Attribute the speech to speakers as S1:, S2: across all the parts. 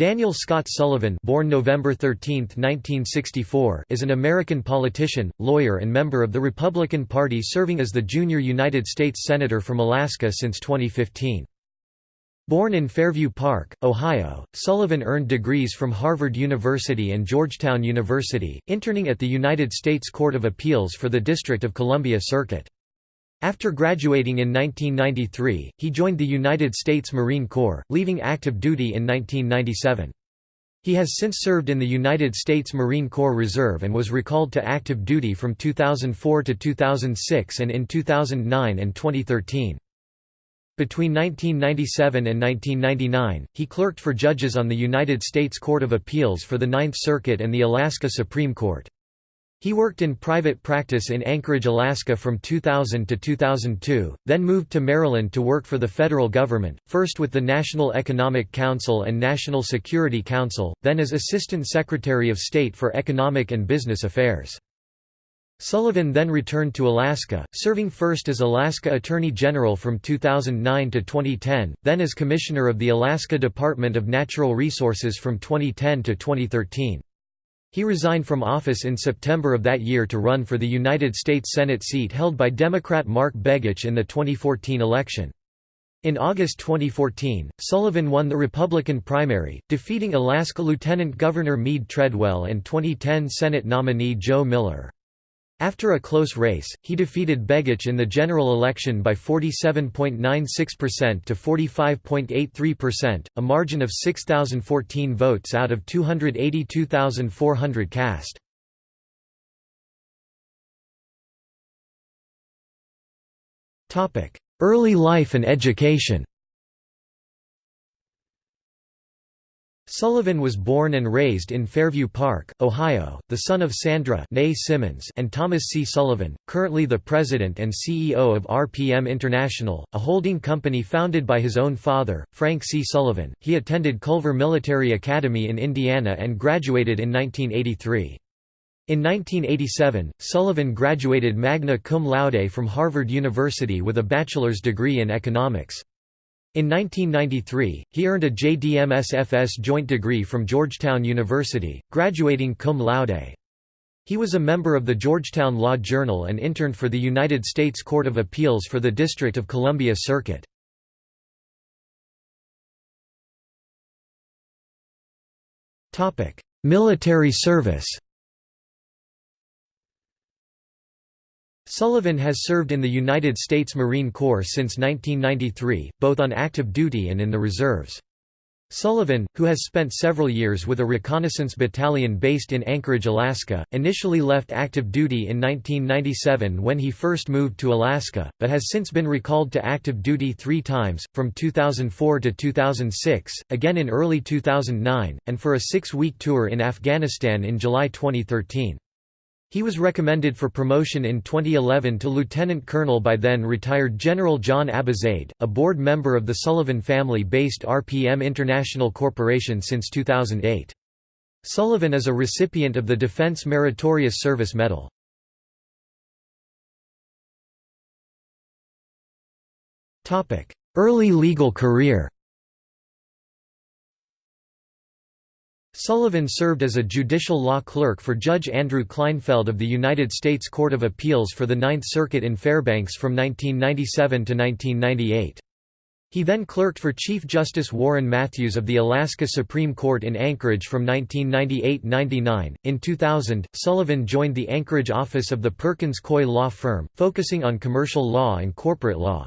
S1: Daniel Scott Sullivan born November 13, 1964, is an American politician, lawyer and member of the Republican Party serving as the junior United States Senator from Alaska since 2015. Born in Fairview Park, Ohio, Sullivan earned degrees from Harvard University and Georgetown University, interning at the United States Court of Appeals for the District of Columbia Circuit. After graduating in 1993, he joined the United States Marine Corps, leaving active duty in 1997. He has since served in the United States Marine Corps Reserve and was recalled to active duty from 2004 to 2006 and in 2009 and 2013. Between 1997 and 1999, he clerked for judges on the United States Court of Appeals for the Ninth Circuit and the Alaska Supreme Court. He worked in private practice in Anchorage, Alaska from 2000 to 2002, then moved to Maryland to work for the federal government, first with the National Economic Council and National Security Council, then as Assistant Secretary of State for Economic and Business Affairs. Sullivan then returned to Alaska, serving first as Alaska Attorney General from 2009 to 2010, then as Commissioner of the Alaska Department of Natural Resources from 2010 to 2013. He resigned from office in September of that year to run for the United States Senate seat held by Democrat Mark Begich in the 2014 election. In August 2014, Sullivan won the Republican primary, defeating Alaska Lieutenant Governor Meade Treadwell and 2010 Senate nominee Joe Miller. After a close race, he defeated Begich in the general election by 47.96% to 45.83%, a margin of 6,014 votes out of 282,400 cast. Early life and education Sullivan was born and raised in Fairview Park, Ohio, the son of Sandra Simmons and Thomas C. Sullivan, currently the president and CEO of RPM International, a holding company founded by his own father, Frank C. Sullivan. He attended Culver Military Academy in Indiana and graduated in 1983. In 1987, Sullivan graduated magna cum laude from Harvard University with a bachelor's degree in economics. In 1993, he earned a JDMSFS joint degree from Georgetown University, graduating cum laude. He was a member of the Georgetown Law Journal and interned for the United States Court of Appeals for the District of Columbia Circuit. Military service Sullivan has served in the United States Marine Corps since 1993, both on active duty and in the reserves. Sullivan, who has spent several years with a reconnaissance battalion based in Anchorage, Alaska, initially left active duty in 1997 when he first moved to Alaska, but has since been recalled to active duty three times, from 2004 to 2006, again in early 2009, and for a six-week tour in Afghanistan in July 2013. He was recommended for promotion in 2011 to lieutenant colonel by then retired General John Abizaid, a board member of the Sullivan family-based RPM International Corporation since 2008. Sullivan is a recipient of the Defense Meritorious Service Medal. Early legal career Sullivan served as a judicial law clerk for Judge Andrew Kleinfeld of the United States Court of Appeals for the Ninth Circuit in Fairbanks from 1997 to 1998. He then clerked for Chief Justice Warren Matthews of the Alaska Supreme Court in Anchorage from 1998–99. In 2000, Sullivan joined the Anchorage office of the Perkins Coie law firm, focusing on commercial law and corporate law.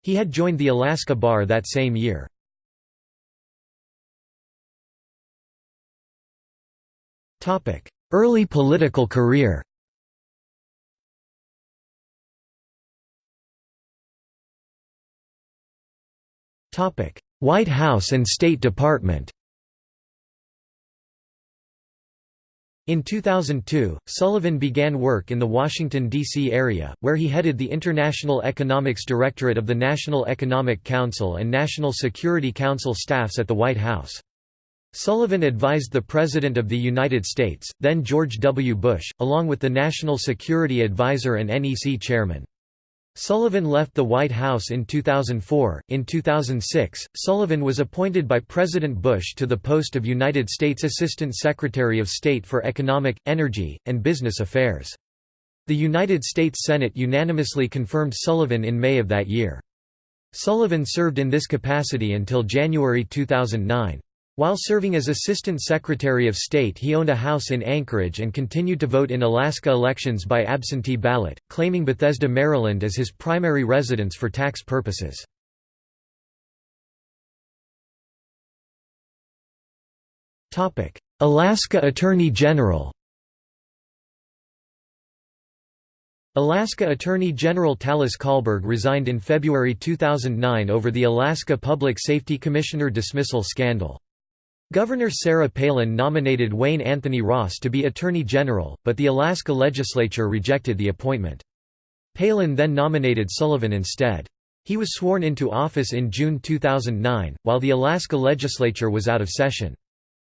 S1: He had joined the Alaska Bar that same year. Early political career White House and State Department In 2002, Sullivan began work in the Washington, D.C. area, where he headed the International Economics Directorate of the National Economic Council and National Security Council staffs at the White House. Sullivan advised the President of the United States, then George W. Bush, along with the National Security Advisor and NEC Chairman. Sullivan left the White House in 2004. In 2006, Sullivan was appointed by President Bush to the post of United States Assistant Secretary of State for Economic, Energy, and Business Affairs. The United States Senate unanimously confirmed Sullivan in May of that year. Sullivan served in this capacity until January 2009. While serving as Assistant Secretary of State he owned a house in Anchorage and continued to vote in Alaska elections by absentee ballot, claiming Bethesda, Maryland as his primary residence for tax purposes. Alaska Attorney General Alaska Attorney General Talis Colberg resigned in February 2009 over the Alaska Public Safety Commissioner dismissal scandal. Governor Sarah Palin nominated Wayne Anthony Ross to be Attorney General, but the Alaska legislature rejected the appointment. Palin then nominated Sullivan instead. He was sworn into office in June 2009, while the Alaska legislature was out of session.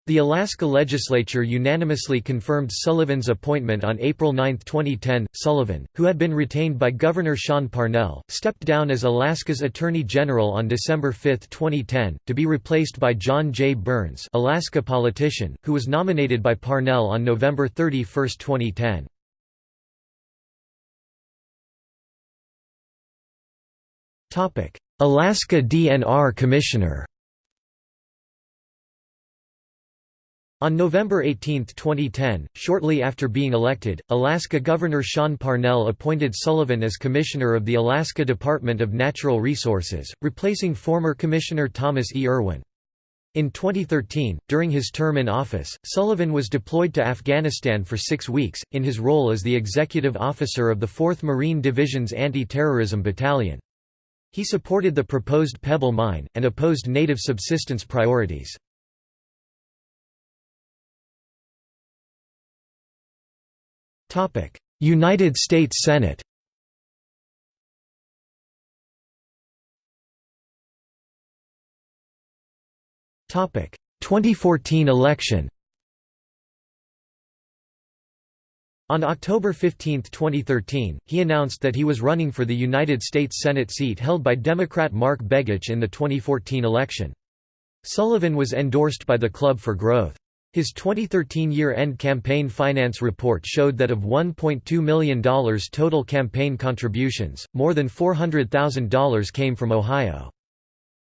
S1: The Alaska legislature unanimously confirmed Sullivan's appointment on April 9, 2010. Sullivan, who had been retained by Governor Sean Parnell, stepped down as Alaska's Attorney General on December 5, 2010, to be replaced by John J. Burns, Alaska politician, who was nominated by Parnell on November 31, 2010. Topic: Alaska DNR Commissioner On November 18, 2010, shortly after being elected, Alaska Governor Sean Parnell appointed Sullivan as Commissioner of the Alaska Department of Natural Resources, replacing former Commissioner Thomas E. Irwin. In 2013, during his term in office, Sullivan was deployed to Afghanistan for six weeks, in his role as the executive officer of the 4th Marine Division's Anti-Terrorism Battalion. He supported the proposed Pebble Mine, and opposed native subsistence priorities. United States Senate Topic 2014 election On October 15, 2013, he announced that he was running for the United States Senate seat held by Democrat Mark Begich in the 2014 election. Sullivan was endorsed by the Club for Growth. His 2013 year-end campaign finance report showed that of $1.2 million total campaign contributions, more than $400,000 came from Ohio.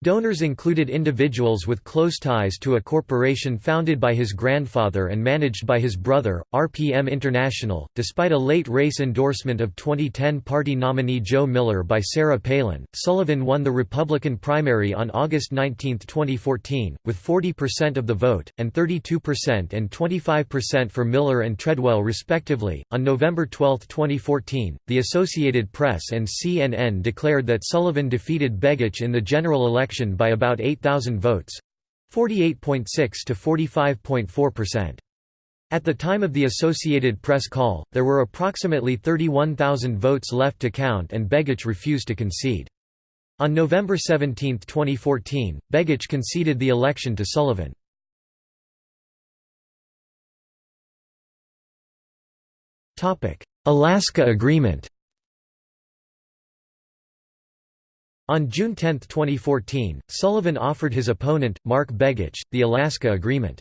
S1: Donors included individuals with close ties to a corporation founded by his grandfather and managed by his brother, RPM International. Despite a late race endorsement of 2010 party nominee Joe Miller by Sarah Palin, Sullivan won the Republican primary on August 19, 2014, with 40% of the vote, and 32% and 25% for Miller and Treadwell respectively. On November 12, 2014, the Associated Press and CNN declared that Sullivan defeated Begich in the general election election by about 8,000 votes 48.6 to 45.4%. At the time of the Associated Press call, there were approximately 31,000 votes left to count and Begich refused to concede. On November 17, 2014, Begich conceded the election to Sullivan. Alaska Agreement On June 10, 2014, Sullivan offered his opponent, Mark Begich, the Alaska Agreement.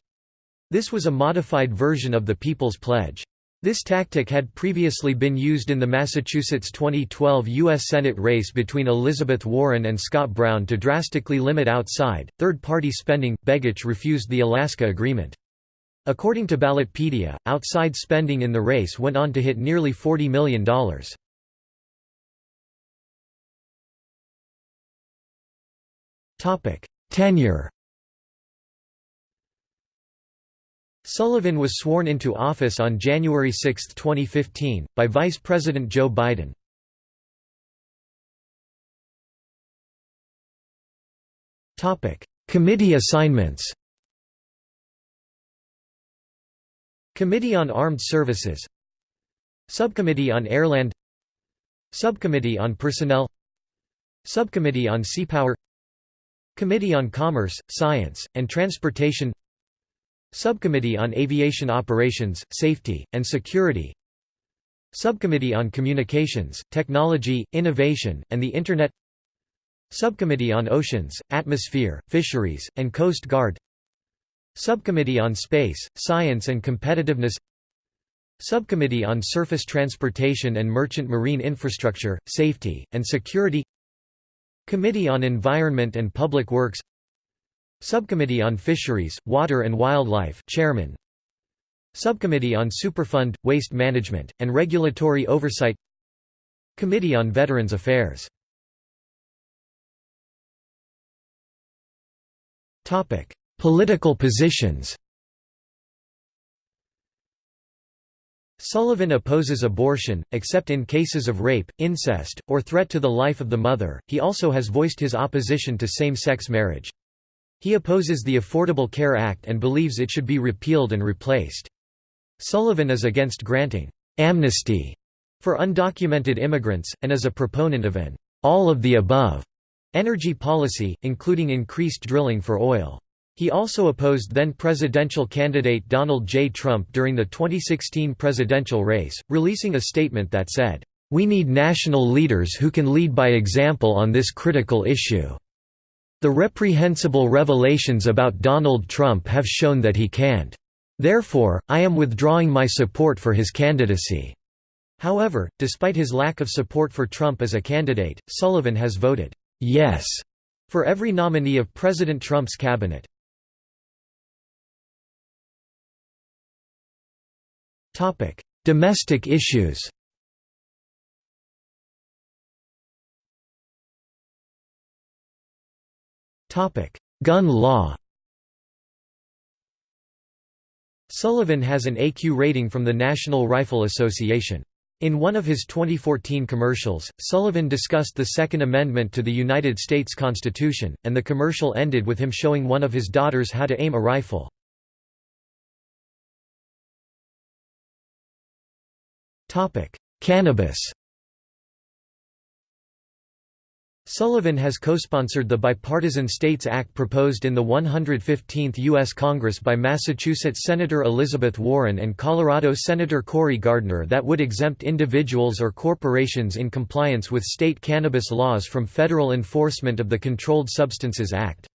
S1: This was a modified version of the People's Pledge. This tactic had previously been used in the Massachusetts 2012 U.S. Senate race between Elizabeth Warren and Scott Brown to drastically limit outside, third-party spending. Begich refused the Alaska Agreement. According to Ballotpedia, outside spending in the race went on to hit nearly $40 million. Tenure Sullivan was sworn into office on January 6, 2015, by Vice President Joe Biden. Committee assignments Committee on Armed Services Subcommittee on Airland Subcommittee on Personnel Subcommittee on Seapower Committee on Commerce, Science, and Transportation Subcommittee on Aviation Operations, Safety, and Security Subcommittee on Communications, Technology, Innovation, and the Internet Subcommittee on Oceans, Atmosphere, Fisheries, and Coast Guard Subcommittee on Space, Science and Competitiveness Subcommittee on Surface Transportation and Merchant Marine Infrastructure, Safety, and Security Committee on Environment and Public Works Subcommittee on Fisheries, Water and Wildlife Chairman. Subcommittee on Superfund, Waste Management, and Regulatory Oversight Committee on Veterans Affairs. Political positions Sullivan opposes abortion, except in cases of rape, incest, or threat to the life of the mother. He also has voiced his opposition to same sex marriage. He opposes the Affordable Care Act and believes it should be repealed and replaced. Sullivan is against granting amnesty for undocumented immigrants, and is a proponent of an all of the above energy policy, including increased drilling for oil. He also opposed then-presidential candidate Donald J. Trump during the 2016 presidential race, releasing a statement that said, "...we need national leaders who can lead by example on this critical issue. The reprehensible revelations about Donald Trump have shown that he can't. Therefore, I am withdrawing my support for his candidacy." However, despite his lack of support for Trump as a candidate, Sullivan has voted, "'yes' for every nominee of President Trump's cabinet. Domestic issues Topic: Gun law Sullivan has an AQ rating from the National Rifle Association. In one of his 2014 commercials, Sullivan discussed the Second Amendment to the United States Constitution, and the commercial ended with him showing one of his daughters how to aim a rifle. Cannabis Sullivan has co-sponsored the Bipartisan States Act proposed in the 115th U.S. Congress by Massachusetts Senator Elizabeth Warren and Colorado Senator Cory Gardner that would exempt individuals or corporations in compliance with state cannabis laws from federal enforcement of the Controlled Substances Act.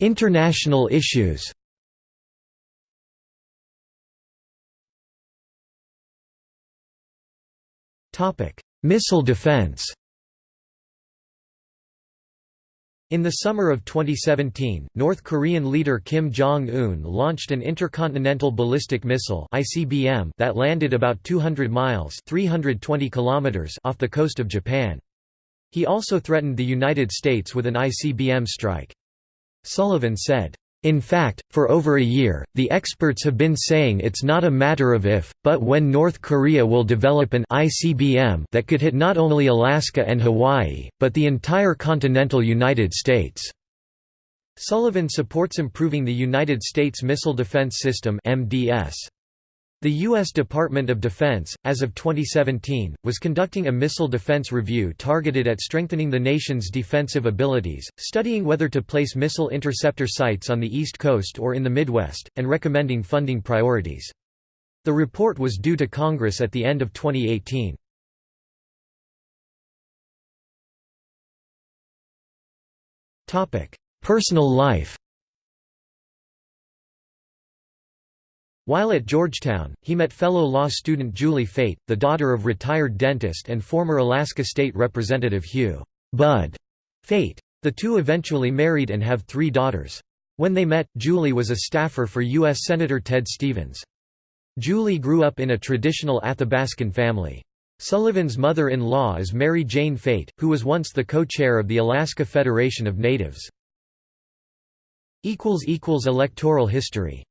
S1: International issues Missile defense In the summer of 2017, North Korean leader Kim Jong-un launched an intercontinental ballistic missile (ICBM) that landed about 200 miles (320 kilometers) off the coast of Japan. He also threatened the United States with an ICBM strike. Sullivan said, in fact, for over a year, the experts have been saying it's not a matter of if, but when North Korea will develop an ICBM that could hit not only Alaska and Hawaii, but the entire continental United States. Sullivan supports improving the United States Missile Defense System MDS. The U.S. Department of Defense, as of 2017, was conducting a missile defense review targeted at strengthening the nation's defensive abilities, studying whether to place missile interceptor sites on the East Coast or in the Midwest, and recommending funding priorities. The report was due to Congress at the end of 2018. Personal life While at Georgetown, he met fellow law student Julie Fate, the daughter of retired dentist and former Alaska State Representative Hugh Bud Fate. The two eventually married and have three daughters. When they met, Julie was a staffer for U.S. Senator Ted Stevens. Julie grew up in a traditional Athabascan family. Sullivan's mother-in-law is Mary Jane Fate, who was once the co-chair of the Alaska Federation of Natives. Electoral history